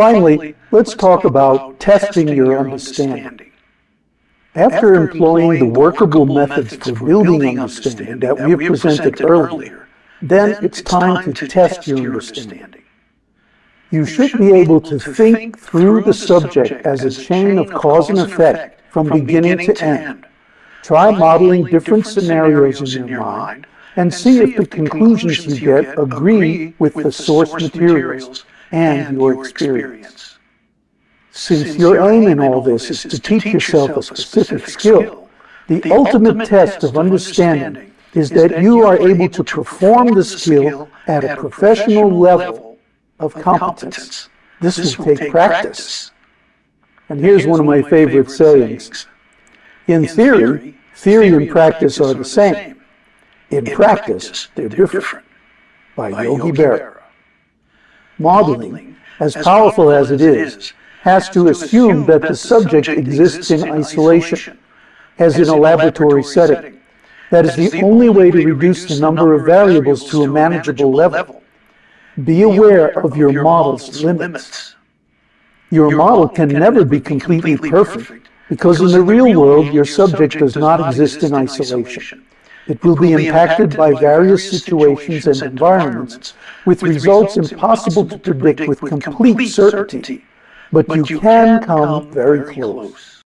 Finally, let's talk about testing your understanding. After employing the workable methods for building understanding that we have presented earlier, then it's time to test your understanding. You should be able to think through the subject as a chain of cause and effect from beginning to end. Try modeling different scenarios in your mind and see if the conclusions you get agree with the source materials and your experience. Since your aim in all this is to teach yourself a specific skill, the ultimate test of understanding is that you are able to perform the skill at a professional level of competence. This will take practice. And here's one of my favorite sayings. In theory, theory and practice are the same. In practice, they're different. By Yogi Berra. Modeling, as powerful as it is, has to assume that the subject exists in isolation, as in a laboratory setting. That is the only way to reduce the number of variables to a manageable level. Be aware of your model's limits. Your model can never be completely perfect, because in the real world your subject does not exist in isolation. It will be impacted by various situations and environments, with results impossible to predict with complete certainty, but you can come very close.